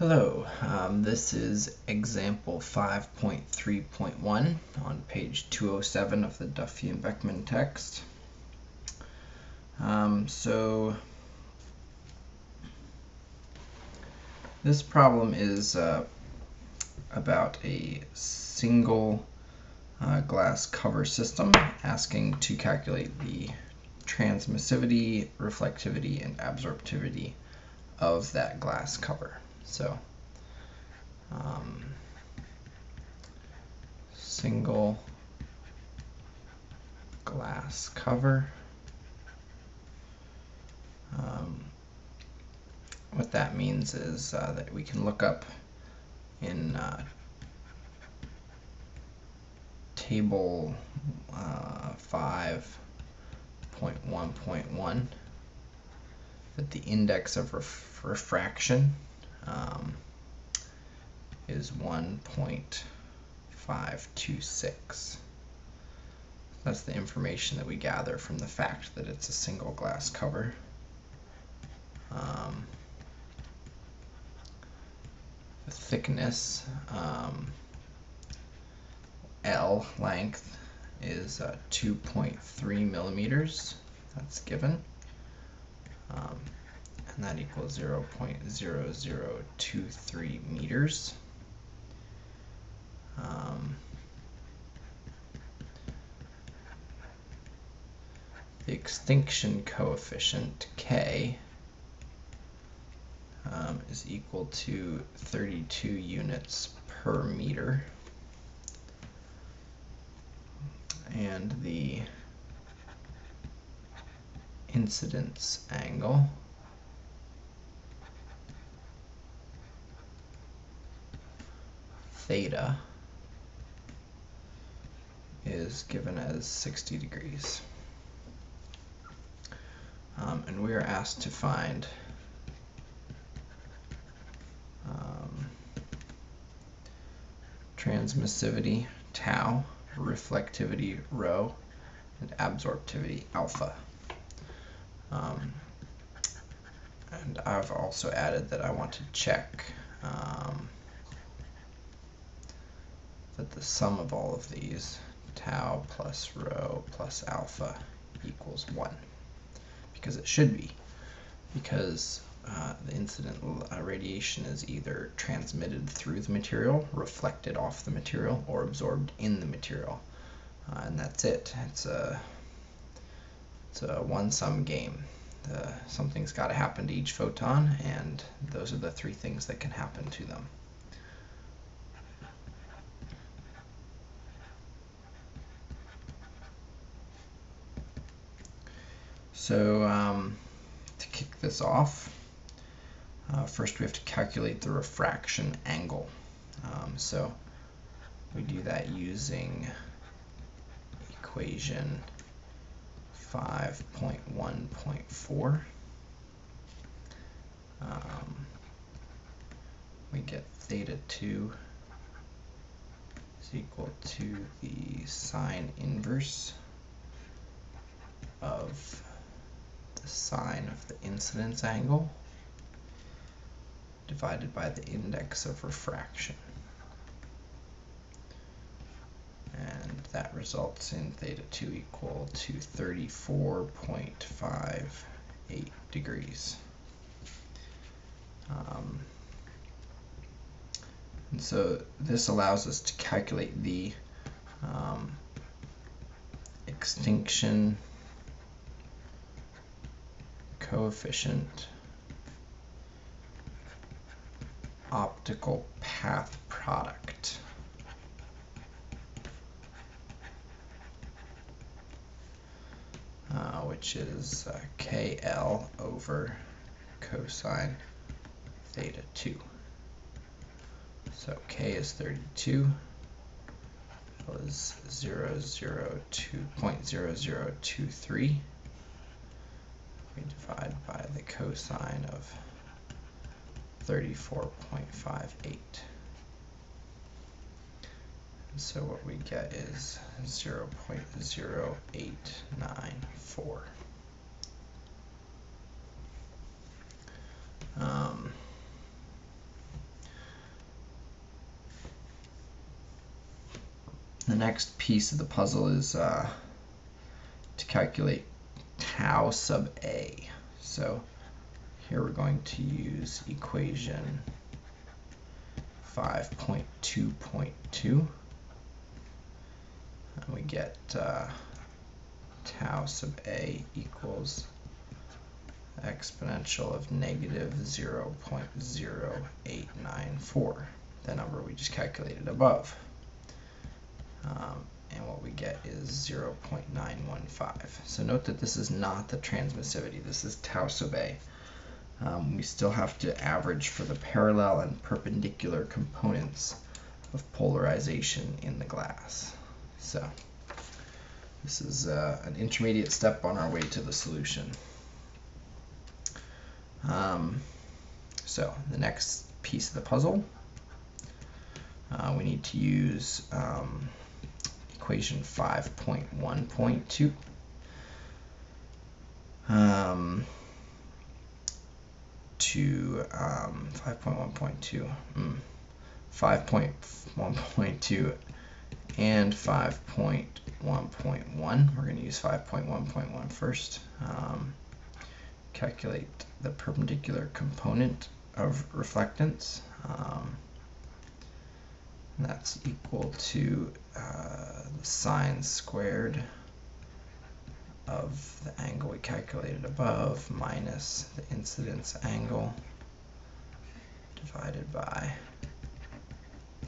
Hello, um, this is example 5.3.1 on page 207 of the Duffie and Beckman text. Um, so this problem is uh, about a single uh, glass cover system asking to calculate the transmissivity, reflectivity, and absorptivity of that glass cover. So um, single glass cover. Um, what that means is uh, that we can look up in uh, table uh, 5.1.1 that the index of ref refraction um, is 1.526. That's the information that we gather from the fact that it's a single glass cover. Um, the thickness, um, L length is uh, 2.3 millimeters. That's given. Um, and that equals 0 0.0023 meters. Um, the extinction coefficient, K, um, is equal to 32 units per meter. And the incidence angle theta is given as 60 degrees. Um, and we are asked to find um, transmissivity tau, reflectivity rho, and absorptivity alpha. Um, and I've also added that I want to check um, that the sum of all of these, tau plus rho plus alpha, equals 1. Because it should be. Because uh, the incident uh, radiation is either transmitted through the material, reflected off the material, or absorbed in the material. Uh, and that's it. It's a, it's a one-sum game. The, something's got to happen to each photon, and those are the three things that can happen to them. So um, to kick this off, uh, first we have to calculate the refraction angle. Um, so we do that using equation 5.1.4. Um, we get theta 2 is equal to the sine inverse of the sine of the incidence angle divided by the index of refraction. And that results in theta 2 equal to 34.58 degrees. Um, and so this allows us to calculate the um, extinction coefficient optical path product. Uh, which is uh, KL over cosine theta 2. So K is 32, L is 0, 0, 2.0023 we divide by the cosine of 34.58. So what we get is 0 0.0894. Um, the next piece of the puzzle is uh, to calculate tau sub a. So here we're going to use equation 5.2.2 and we get uh, tau sub a equals exponential of negative 0.0894, the number we just calculated above. Um, and what we get is 0.915. So note that this is not the transmissivity, this is tau sub a. Um, we still have to average for the parallel and perpendicular components of polarization in the glass. So this is uh, an intermediate step on our way to the solution. Um, so the next piece of the puzzle, uh, we need to use um, equation 5.1.2. Um, to um, 5.1.2, mm, 5.1.2 and 5.1.1. We're going to use 5.1.1 first. Um, calculate the perpendicular component of reflectance. Um, that's equal to uh, the sine squared of the angle we calculated above minus the incidence angle divided by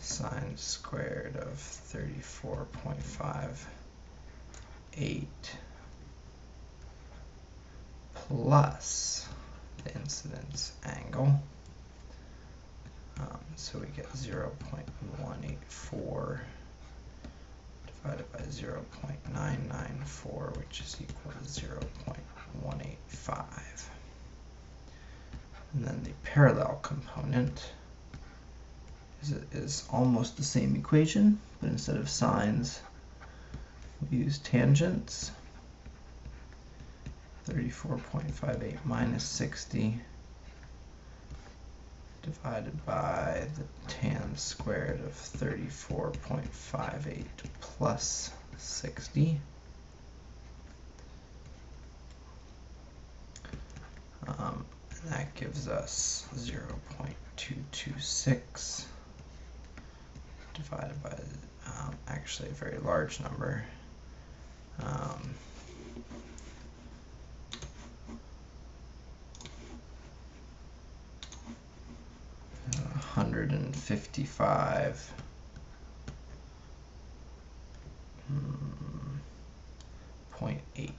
sine squared of 34.58 plus the incidence angle. Um, so we get 0.184 divided by 0.994, which is equal to 0.185. And then the parallel component is, is almost the same equation, but instead of sines, we use tangents. 34.58 minus 60 divided by the tan squared of 34.58 plus 60. Um, and that gives us 0.226 divided by um, actually a very large number. Um, 155 0.8.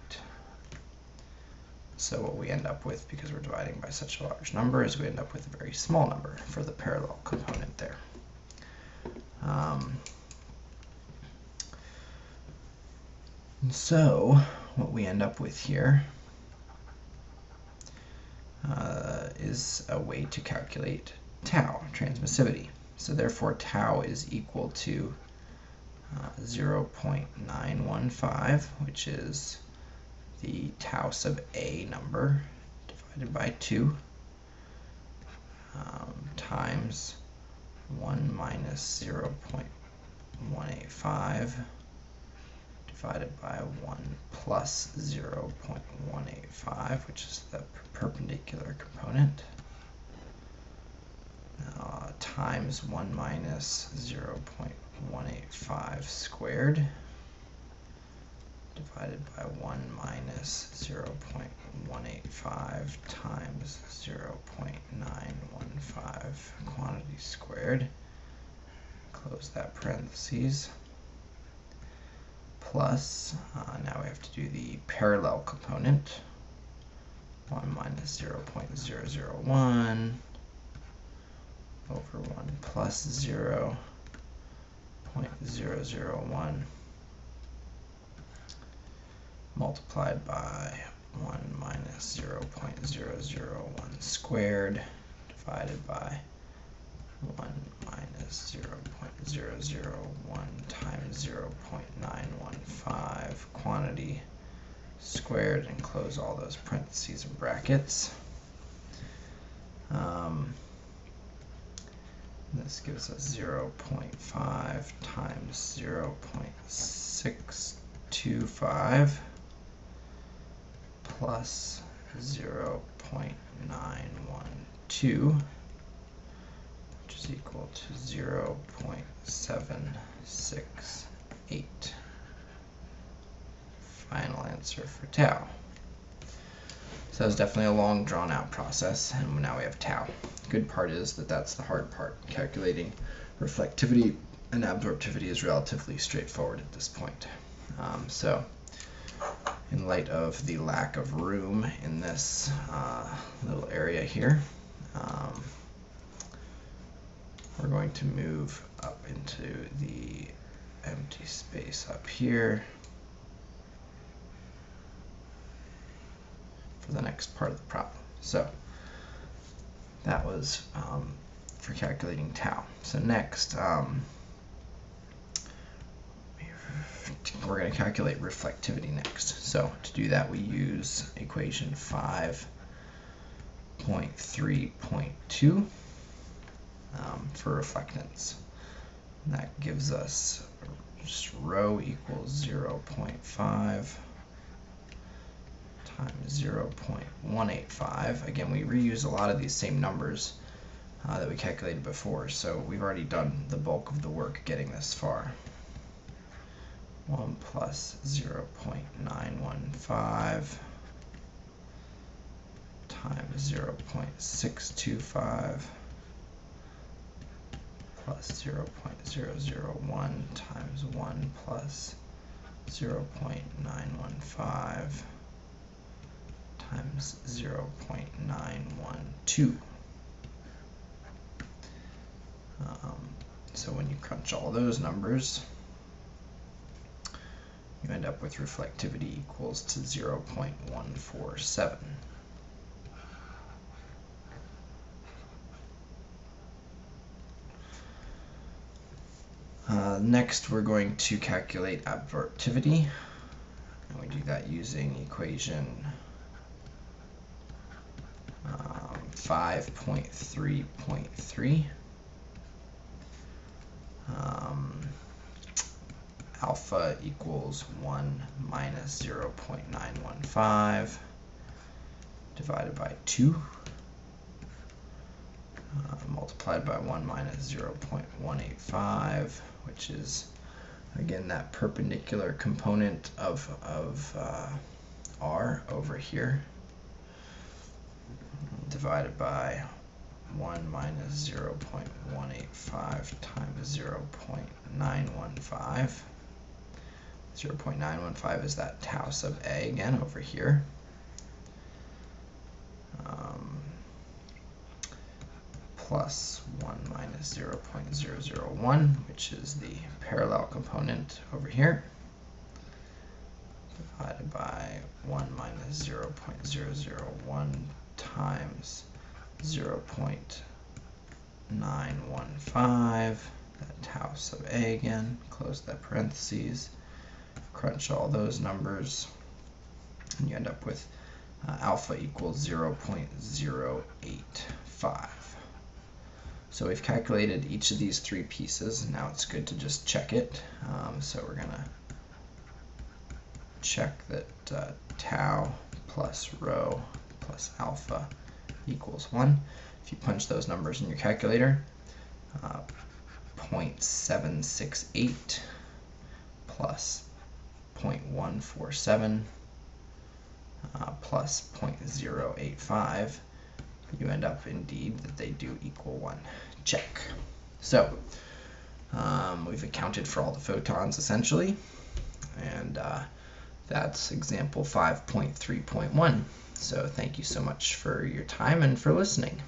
So what we end up with, because we're dividing by such a large number, is we end up with a very small number for the parallel component there. Um, so what we end up with here uh, is a way to calculate tau, transmissivity. So therefore tau is equal to uh, 0.915, which is the tau sub a number divided by 2 um, times 1 minus 0.185 divided by 1 plus 0.185, which is the perpendicular component uh, times 1 minus 0 0.185 squared divided by 1 minus 0 0.185 times 0 0.915 quantity squared. Close that parentheses. Plus, uh, now we have to do the parallel component. 1 minus 0 0.001 over 1 plus 0 0.001 multiplied by 1 minus 0 0.001 squared divided by 1 minus 0 0.001 times 0 0.915 quantity squared and close all those parentheses and brackets. Um, this gives us 0 0.5 times 0 0.625 plus 0 0.912 which is equal to 0 0.768. Final answer for tau. So it's definitely a long drawn out process and now we have tau. Good part is that that's the hard part. Calculating reflectivity and absorptivity is relatively straightforward at this point. Um, so in light of the lack of room in this uh, little area here, um, we're going to move up into the empty space up here the next part of the problem. So that was um, for calculating tau. So next, um, we're going to calculate reflectivity next. So to do that, we use equation 5.3.2 um, for reflectance. And that gives us rho equals 0 0.5 times 0.185. Again, we reuse a lot of these same numbers uh, that we calculated before, so we've already done the bulk of the work getting this far. 1 plus 0 0.915 times 0 0.625 plus 0 0.001 times 1 plus 0 0.915 times 0 0.912. Um, so when you crunch all those numbers, you end up with reflectivity equals to 0 0.147. Uh, next, we're going to calculate absorptivity. And we do that using equation um, 5.3.3. Um, alpha equals 1 minus 0 0.915 divided by 2 uh, multiplied by 1 minus 0 0.185 which is again that perpendicular component of, of uh, r over here divided by 1 minus 0 0.185 times 0 0.915. 0 0.915 is that tau sub a again over here. Um, plus 1 minus 0 0.001, which is the parallel component over here, divided by 1 minus 0 0.001 times 0 0.915, that tau sub a again, close that parentheses, crunch all those numbers, and you end up with uh, alpha equals 0 0.085. So we've calculated each of these three pieces, and now it's good to just check it. Um, so we're going to check that uh, tau plus rho plus alpha equals 1. If you punch those numbers in your calculator, uh, 0.768 plus 0.147 uh, plus 0.085, you end up indeed that they do equal 1. Check. So um, we've accounted for all the photons essentially, and uh, that's example 5.3.1. So thank you so much for your time and for listening.